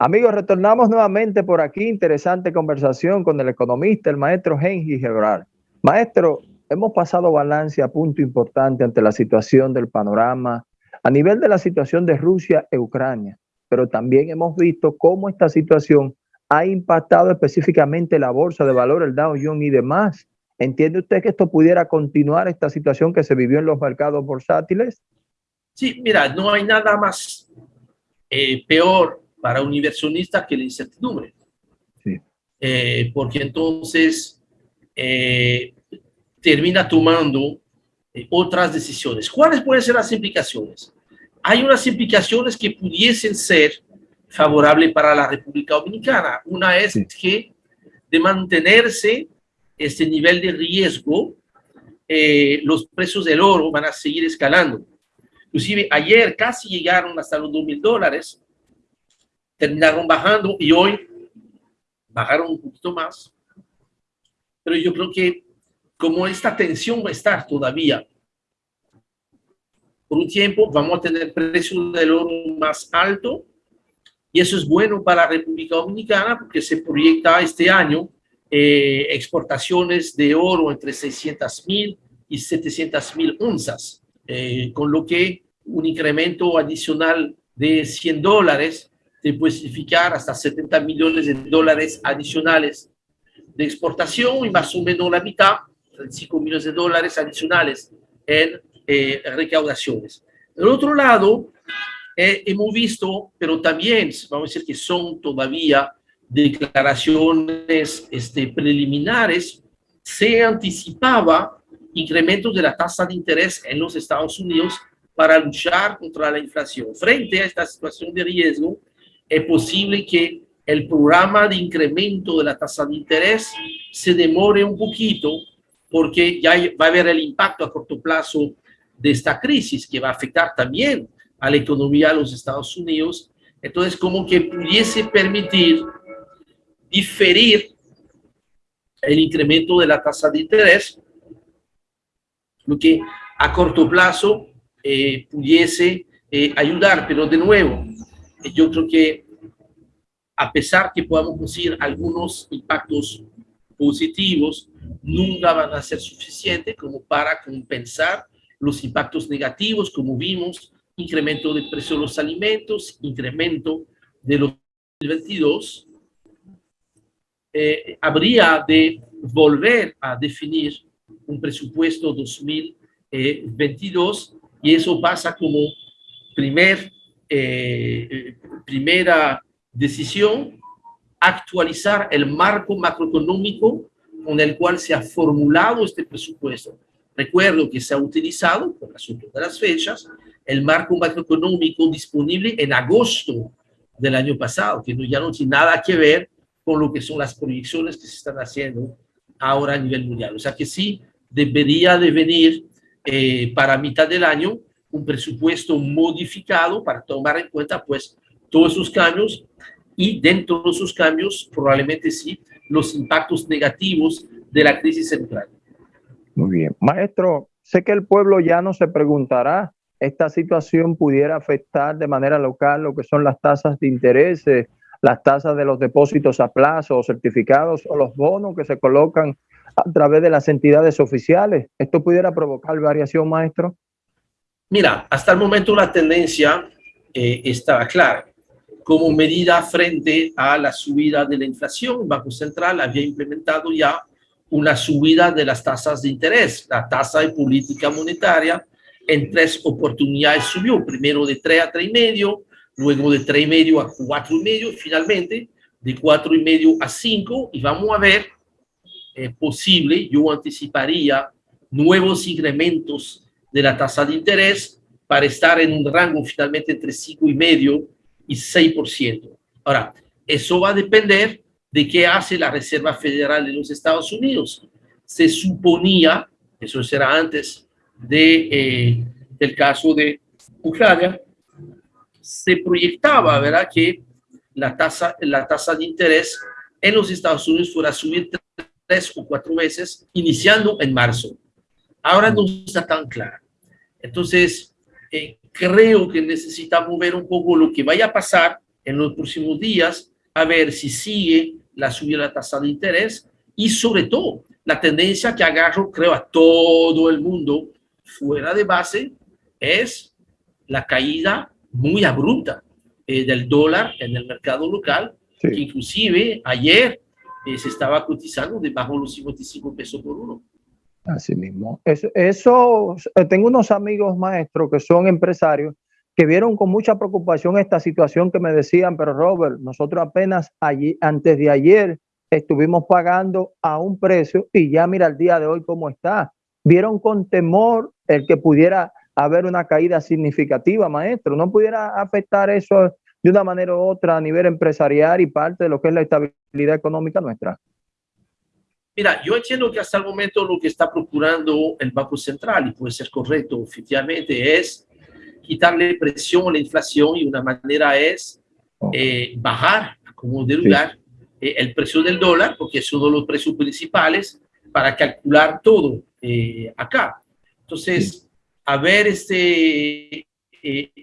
Amigos, retornamos nuevamente por aquí. Interesante conversación con el economista, el maestro Henry Gebrar. Maestro, hemos pasado balance a punto importante ante la situación del panorama a nivel de la situación de Rusia e Ucrania, pero también hemos visto cómo esta situación ha impactado específicamente la bolsa de valores, el Dow Jones y demás. ¿Entiende usted que esto pudiera continuar esta situación que se vivió en los mercados bursátiles? Sí, mira, no hay nada más eh, peor para un inversionista que la incertidumbre. Eh, porque entonces eh, termina tomando eh, otras decisiones. ¿Cuáles pueden ser las implicaciones? Hay unas implicaciones que pudiesen ser favorables para la República Dominicana. Una es que de mantenerse este nivel de riesgo, los precios del oro van a seguir escalando. Inclusive ayer casi llegaron hasta los 2 mil dólares, terminaron bajando y hoy bajaron un poquito más. Pero yo creo que como esta tensión va a estar todavía por un tiempo, vamos a tener precios del oro más alto y eso es bueno para la República Dominicana porque se proyecta este año eh, exportaciones de oro entre 600 mil y 700 mil onzas, eh, con lo que un incremento adicional de 100 dólares de puede significar hasta 70 millones de dólares adicionales de exportación y más o menos la mitad, 35 millones de dólares adicionales en eh, recaudaciones. Del otro lado, eh, hemos visto, pero también vamos a decir que son todavía declaraciones este, preliminares, se anticipaba incrementos de la tasa de interés en los Estados Unidos para luchar contra la inflación. Frente a esta situación de riesgo, es posible que el programa de incremento de la tasa de interés se demore un poquito porque ya va a haber el impacto a corto plazo de esta crisis que va a afectar también a la economía de los Estados Unidos. Entonces, como que pudiese permitir diferir el incremento de la tasa de interés, lo que a corto plazo eh, pudiese eh, ayudar, pero de nuevo, yo creo que a pesar que podamos conseguir algunos impactos positivos, nunca van a ser suficientes como para compensar los impactos negativos, como vimos, incremento del precio de los alimentos, incremento de los 2022. Eh, habría de volver a definir un presupuesto 2022 y eso pasa como primer eh, primera decisión, actualizar el marco macroeconómico con el cual se ha formulado este presupuesto. Recuerdo que se ha utilizado, por asunto de las fechas, el marco macroeconómico disponible en agosto del año pasado, que ya no tiene nada que ver con lo que son las proyecciones que se están haciendo ahora a nivel mundial. O sea que sí, debería de venir eh, para mitad del año un presupuesto modificado para tomar en cuenta pues todos esos cambios y dentro de esos cambios probablemente sí los impactos negativos de la crisis central. Muy bien. Maestro, sé que el pueblo ya no se preguntará, ¿esta situación pudiera afectar de manera local lo que son las tasas de interés, las tasas de los depósitos a plazo, certificados o los bonos que se colocan a través de las entidades oficiales? ¿Esto pudiera provocar variación, maestro? Mira, hasta el momento la tendencia eh, estaba clara. Como medida frente a la subida de la inflación, el Banco Central había implementado ya una subida de las tasas de interés. La tasa de política monetaria en tres oportunidades subió, primero de 3 a 3,5, luego de 3,5 a 4,5, finalmente de 4,5 a 5, y vamos a ver, eh, posible, yo anticiparía nuevos incrementos de la tasa de interés para estar en un rango finalmente entre 5,5 y 6%. Ahora, eso va a depender de qué hace la Reserva Federal de los Estados Unidos. Se suponía, eso será antes de, eh, del caso de Ucrania, se proyectaba, ¿verdad?, que la tasa, la tasa de interés en los Estados Unidos fuera a subir tres o cuatro veces, iniciando en marzo. Ahora no está tan claro. Entonces, eh, creo que necesitamos ver un poco lo que vaya a pasar en los próximos días a ver si sigue la subida de la tasa de interés y sobre todo la tendencia que agarro, creo, a todo el mundo fuera de base es la caída muy abrupta eh, del dólar en el mercado local, que inclusive ayer eh, se estaba cotizando debajo de los 55 pesos por uno. Así mismo. Eso, eh, tengo unos amigos maestros que son empresarios que vieron con mucha preocupación esta situación que me decían, pero Robert, nosotros apenas allí, antes de ayer estuvimos pagando a un precio y ya mira el día de hoy cómo está. Vieron con temor el que pudiera haber una caída significativa, maestro. ¿No pudiera afectar eso de una manera u otra a nivel empresarial y parte de lo que es la estabilidad económica nuestra? Mira, yo entiendo que hasta el momento lo que está procurando el Banco Central, y puede ser correcto oficialmente, es quitarle presión a la inflación y una manera es eh, bajar como de lugar eh, el precio del dólar, porque es uno de los precios principales para calcular todo eh, acá. Entonces, haber, este,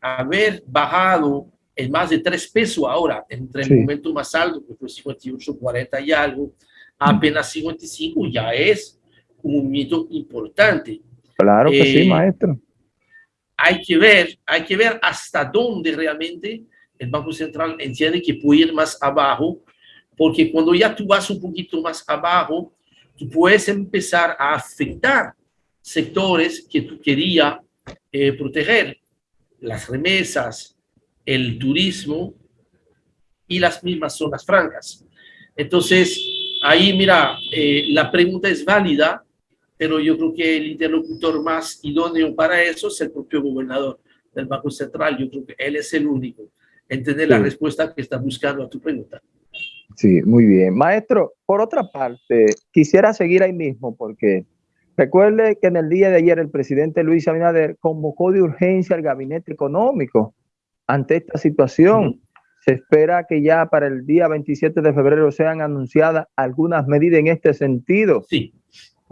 haber bajado en más de tres pesos ahora, entre el momento más alto, que fue 58, 40 y algo, apenas 55, ya es un movimiento importante. Claro que sí, maestro hay que ver, hay que ver hasta dónde realmente el Banco Central entiende que puede ir más abajo, porque cuando ya tú vas un poquito más abajo, tú puedes empezar a afectar sectores que tú querías eh, proteger, las remesas, el turismo y las mismas zonas francas. Entonces, ahí mira, eh, la pregunta es válida, pero yo creo que el interlocutor más idóneo para eso es el propio gobernador del Banco Central. Yo creo que él es el único en tener la respuesta que está buscando a tu pregunta. Sí, muy bien. Maestro, por otra parte, quisiera seguir ahí mismo porque recuerde que en el día de ayer el presidente Luis Abinader convocó de urgencia al gabinete económico ante esta situación. Se espera que ya para el día 27 de febrero sean anunciadas algunas medidas en este sentido. Sí.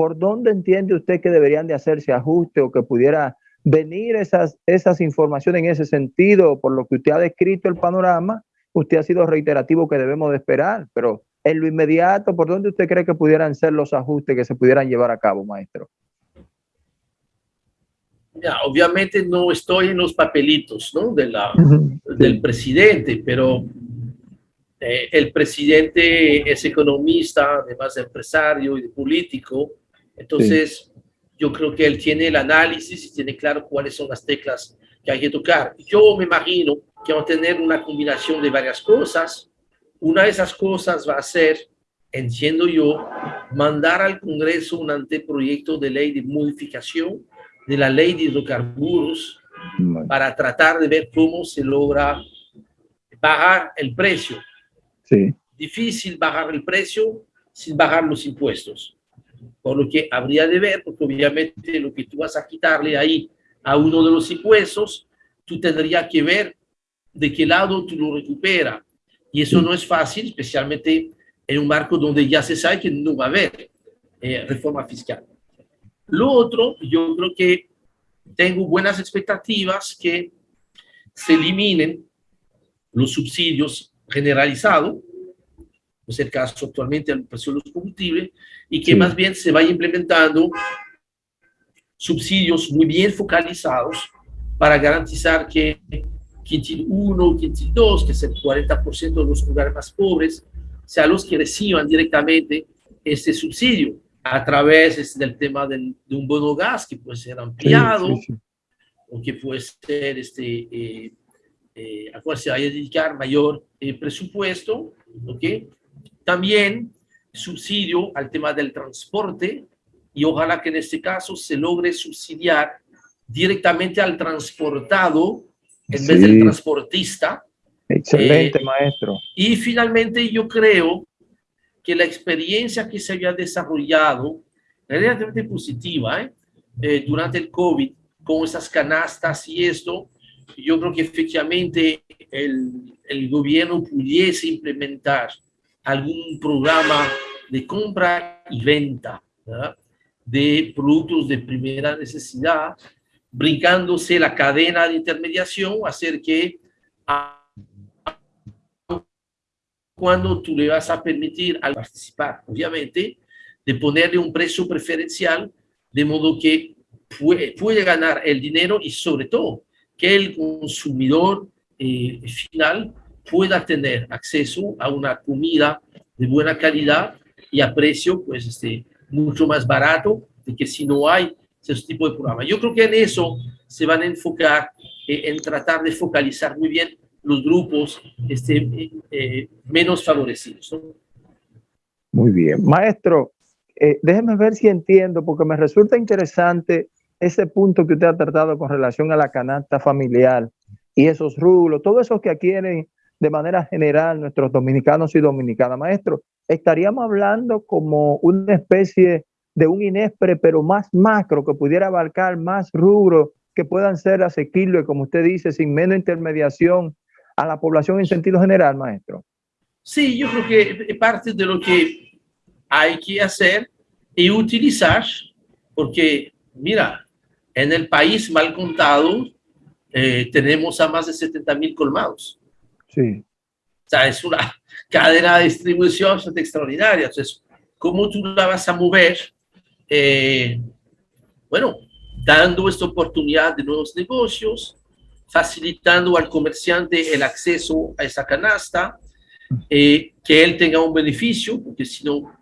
¿por dónde entiende usted que deberían de hacerse ajustes o que pudiera venir esas, esas informaciones en ese sentido? Por lo que usted ha descrito el panorama, usted ha sido reiterativo que debemos de esperar, pero en lo inmediato, ¿por dónde usted cree que pudieran ser los ajustes que se pudieran llevar a cabo, maestro? Ya, obviamente no estoy en los papelitos ¿no? de la, del presidente, pero eh, el presidente es economista, además de empresario y de político, entonces, yo creo que él tiene el análisis y tiene claro cuáles son las teclas que hay que tocar. Yo me imagino que va a tener una combinación de varias cosas. Una de esas cosas va a ser, entiendo yo, mandar al Congreso un anteproyecto de ley de modificación de la ley de hidrocarburos para tratar de ver cómo se logra bajar el precio. Sí. Difícil bajar el precio sin bajar los impuestos por lo que habría de ver, porque obviamente lo que tú vas a quitarle ahí a uno de los impuestos, tú tendrías que ver de qué lado tú lo recuperas. Y eso no es fácil, especialmente en un marco donde ya se sabe que no va a haber eh, reforma fiscal. Lo otro, yo creo que tengo buenas expectativas que se eliminen los subsidios generalizados, es el caso actualmente del precio de los combustibles, y que más bien se vaya implementando subsidios muy bien focalizados para garantizar que quintil 1, quintil 2, que es el 40% de los lugares más pobres, sean los que reciban directamente este subsidio a través este, del tema del, de un bono gas que puede ser ampliado o que puede ser este, eh, eh, a cual se vaya a dedicar mayor eh, presupuesto. ¿okay? También subsidio al tema del transporte y ojalá que en este caso se logre subsidiar directamente al transportado en vez del transportista. Excelente, eh, maestro. Y finalmente yo creo que la experiencia que se había desarrollado es relativamente positiva ¿eh? Eh, durante el COVID con esas canastas y esto, yo creo que efectivamente el, el gobierno pudiese implementar algún programa de compra y venta de productos de primera necesidad, brincándose la cadena de intermediación, hacer que cuando tú le vas a permitir al participar, obviamente, de ponerle un precio preferencial de modo que puede, puede ganar el dinero y sobre todo que el consumidor eh, final pueda tener acceso a una comida de buena calidad y a precio pues este mucho más barato de que si no hay ese tipo de programa. Yo creo que en eso se van a enfocar eh, en tratar de focalizar muy bien los grupos este, eh, menos favorecidos. Muy bien. Maestro, eh, déjeme ver si entiendo, porque me resulta interesante ese punto que usted ha tratado con relación a la canasta familiar y esos rublos, todos esos que adquieren de manera general nuestros dominicanos y dominicanas. Maestro, estaríamos hablando como una especie de un INESPRE, pero más macro, que pudiera abarcar más rubros que puedan ser asequibles, como usted dice, sin menos intermediación a la población en sentido general, maestro. Sí, yo creo que parte de lo que hay que hacer y utilizar, porque mira, en el país mal contado eh, tenemos a más de 70 mil colmados. Sí. O sea, es una cadena de distribución extraordinaria. Entonces, ¿cómo tú la vas a mover? Eh, bueno, dando esta oportunidad de nuevos negocios, facilitando al comerciante el acceso a esa canasta, eh, que él tenga un beneficio, porque si no,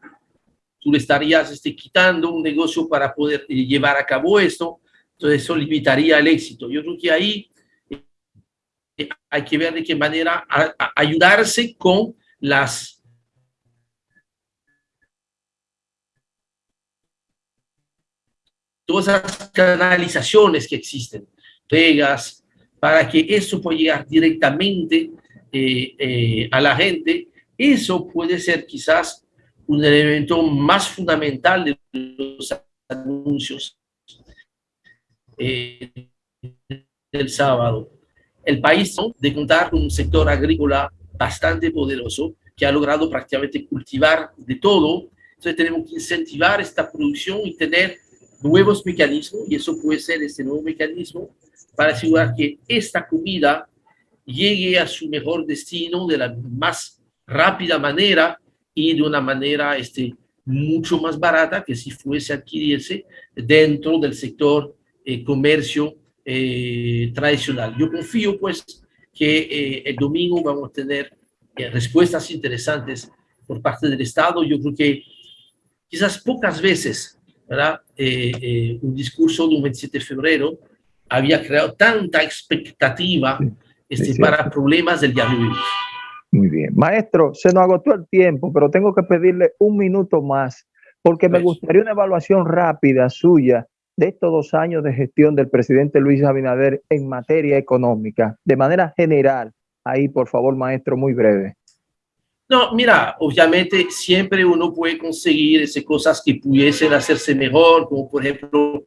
tú le estarías este, quitando un negocio para poder eh, llevar a cabo esto, entonces eso limitaría el éxito. Yo creo que ahí eh, hay que ver de qué manera ayudarse con las todas las canalizaciones que existen, pegas, para que eso pueda llegar directamente eh, eh, a la gente. Eso puede ser quizás un elemento más fundamental de los anuncios eh, del sábado. El país de contar con un sector agrícola bastante poderoso que ha logrado prácticamente cultivar de todo. Entonces tenemos que incentivar esta producción y tener nuevos mecanismos, y eso puede ser este nuevo mecanismo, para asegurar que esta comida llegue a su mejor destino de la más rápida manera y de una manera este, mucho más barata que si fuese adquirirse dentro del sector eh, comercio eh, tradicional. Yo confío pues que eh, el domingo vamos a tener respuestas interesantes por parte del Estado. Yo creo que quizás pocas veces ¿verdad? Eh, eh, un discurso de un 27 de febrero había creado tanta expectativa este, para problemas del día de hoy. Muy bien. Maestro, se nos agotó el tiempo, pero tengo que pedirle un minuto más, porque me gustaría una evaluación rápida suya de estos dos años de gestión del presidente Luis Abinader en materia económica, de manera general. Ahí, por favor, maestro, muy breve. No, mira, obviamente siempre uno puede conseguir esas cosas que pudiesen hacerse mejor, como por ejemplo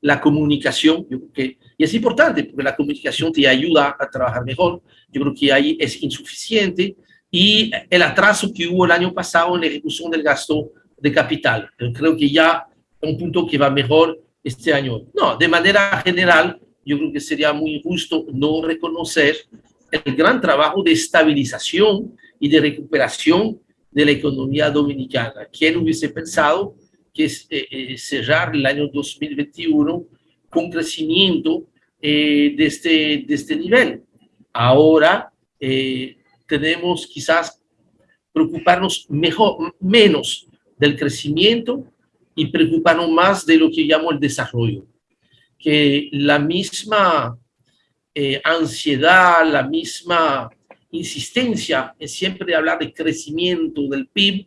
la comunicación, y es importante porque la comunicación te ayuda a trabajar mejor, yo creo que ahí es insuficiente, y el atraso que hubo el año pasado en la ejecución del gasto de capital, creo que ya es un punto que va mejor este año. No, de manera general, yo creo que sería muy injusto no reconocer el gran trabajo de estabilización y de recuperación de la economía dominicana. ¿Quién hubiese pensado que es, eh, eh, cerrar el año 2021 con crecimiento eh, de, este, de este nivel? Ahora tenemos quizás preocuparnos mejor, menos del crecimiento y preocuparnos más de lo que llamo el desarrollo. Que la misma ansiedad, la misma insistencia en siempre hablar de crecimiento del PIB,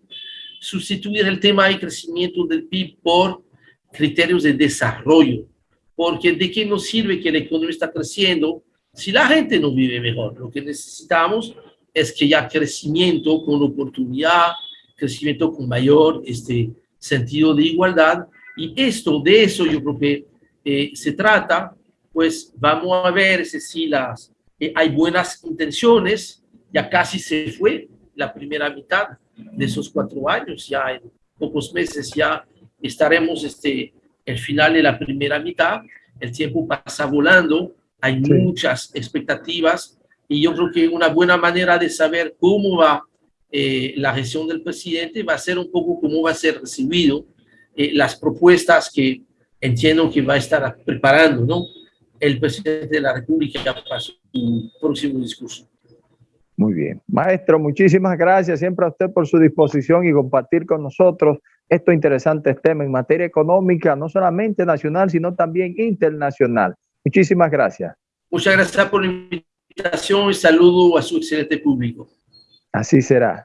sustituir el tema de crecimiento del PIB por criterios de desarrollo. Porque de qué nos sirve que la economía está creciendo si la gente no vive mejor. Lo que necesitamos es que haya crecimiento con oportunidad, crecimiento con mayor este, sentido de igualdad. Y esto, de eso yo creo que eh, se trata, pues vamos a ver si las eh, hay buenas intenciones, ya casi se fue la primera mitad de esos cuatro años, ya en pocos meses ya estaremos este, el final de la primera mitad, el tiempo pasa volando, hay muchas expectativas y yo creo que una buena manera de saber cómo va eh, la gestión del presidente va a ser un poco cómo va a ser recibido eh, las propuestas que entiendo que va a estar preparando ¿no? el presidente de la República para su próximo discurso. Muy bien. Maestro, muchísimas gracias siempre a usted por su disposición y compartir con nosotros estos interesantes temas en materia económica, no solamente nacional, sino también internacional. Muchísimas gracias. Muchas gracias por la invitación y saludo a su excelente público. Así será.